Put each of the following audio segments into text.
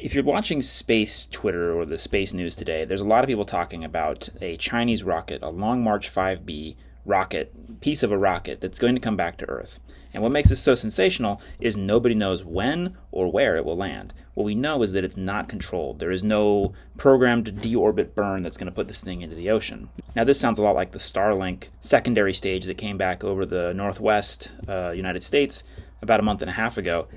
If you're watching space Twitter or the space news today, there's a lot of people talking about a Chinese rocket, a Long March 5B rocket, piece of a rocket that's going to come back to Earth. And what makes this so sensational is nobody knows when or where it will land. What we know is that it's not controlled. There is no programmed deorbit burn that's going to put this thing into the ocean. Now, this sounds a lot like the Starlink secondary stage that came back over the northwest uh, United States about a month and a half ago.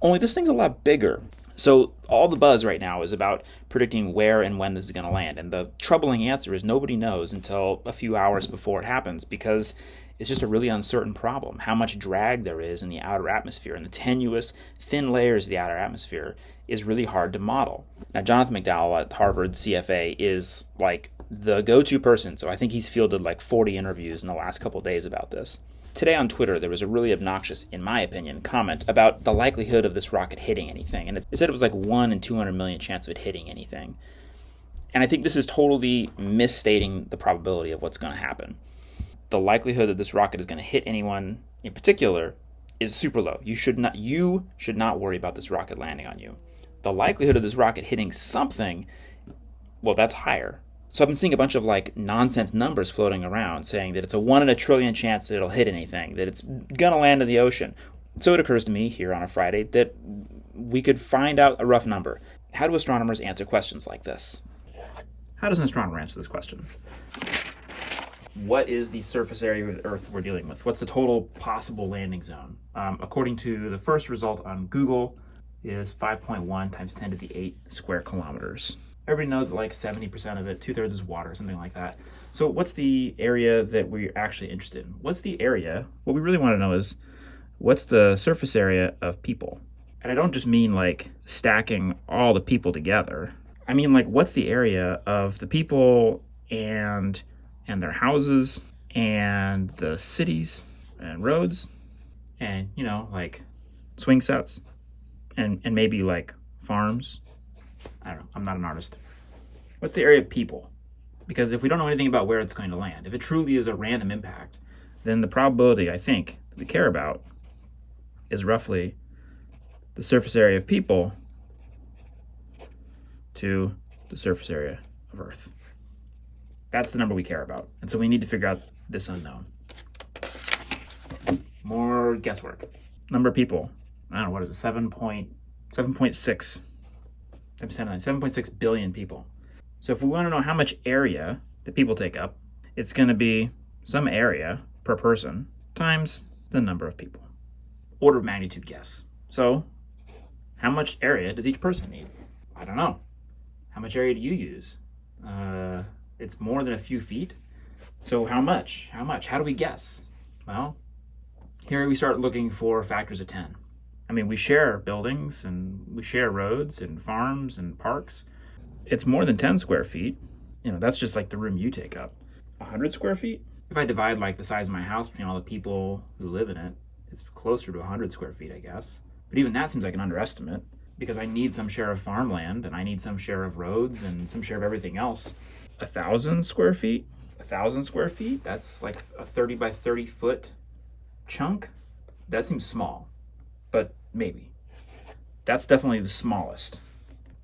Only this thing's a lot bigger. So all the buzz right now is about predicting where and when this is going to land. And the troubling answer is nobody knows until a few hours before it happens because it's just a really uncertain problem. How much drag there is in the outer atmosphere and the tenuous, thin layers of the outer atmosphere is really hard to model. Now, Jonathan McDowell at Harvard CFA is like the go to person. So I think he's fielded like 40 interviews in the last couple days about this. Today on Twitter, there was a really obnoxious, in my opinion, comment about the likelihood of this rocket hitting anything. And it said it was like 1 in 200 million chance of it hitting anything. And I think this is totally misstating the probability of what's going to happen. The likelihood that this rocket is going to hit anyone in particular is super low. You should not you should not worry about this rocket landing on you. The likelihood of this rocket hitting something, well, that's higher. So I've been seeing a bunch of like nonsense numbers floating around saying that it's a one in a trillion chance that it'll hit anything, that it's gonna land in the ocean. So it occurs to me here on a Friday that we could find out a rough number. How do astronomers answer questions like this? How does an astronomer answer this question? What is the surface area of the Earth we're dealing with? What's the total possible landing zone? Um, according to the first result on Google, is 5.1 times 10 to the 8 square kilometers everybody knows that like 70% of it, two thirds is water, something like that. So what's the area that we're actually interested in? What's the area? What we really want to know is what's the surface area of people? And I don't just mean like stacking all the people together. I mean like what's the area of the people and and their houses and the cities and roads and you know like swing sets and and maybe like farms I don't know. I'm not an artist. What's the area of people? Because if we don't know anything about where it's going to land, if it truly is a random impact, then the probability, I think, that we care about is roughly the surface area of people to the surface area of Earth. That's the number we care about. And so we need to figure out this unknown. More guesswork. Number of people. I don't know, what is it? 7.7.6 times 10 to 9, 7.6 billion people. So if we want to know how much area the people take up, it's going to be some area per person times the number of people. Order of magnitude guess. So how much area does each person need? I don't know. How much area do you use? Uh, it's more than a few feet. So how much? How much? How do we guess? Well, here we start looking for factors of 10. I mean, we share buildings and we share roads and farms and parks. It's more than 10 square feet. You know, that's just like the room you take up. 100 square feet? If I divide like the size of my house between all the people who live in it, it's closer to 100 square feet, I guess. But even that seems like an underestimate because I need some share of farmland and I need some share of roads and some share of everything else. A thousand square feet? A thousand square feet? That's like a 30 by 30 foot chunk? That seems small but maybe. That's definitely the smallest.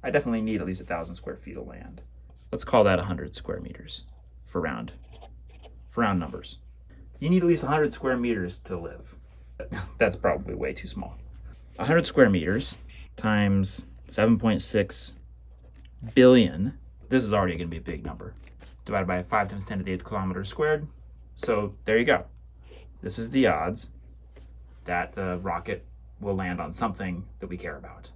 I definitely need at least a thousand square feet of land. Let's call that 100 square meters for round, for round numbers. You need at least 100 square meters to live. That's probably way too small. 100 square meters times 7.6 billion. This is already going to be a big number. Divided by 5 times 10 to the 8th kilometers squared. So there you go. This is the odds that the rocket will land on something that we care about.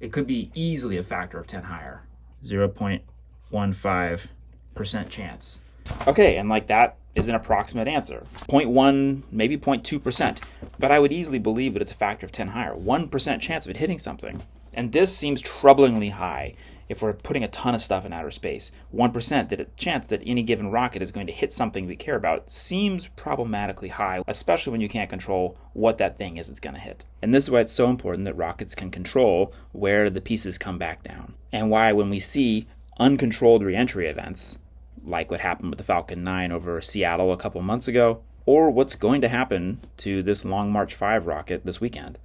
It could be easily a factor of 10 higher. 0.15% chance. Okay, and like that is an approximate answer. 0.1, maybe 0.2%. But I would easily believe that it's a factor of 10 higher. 1% chance of it hitting something. And this seems troublingly high if we're putting a ton of stuff in outer space, 1% that a chance that any given rocket is going to hit something we care about seems problematically high, especially when you can't control what that thing is it's going to hit. And this is why it's so important that rockets can control where the pieces come back down. And why when we see uncontrolled reentry events, like what happened with the Falcon 9 over Seattle a couple months ago, or what's going to happen to this Long March 5 rocket this weekend.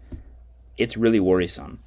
It's really worrisome.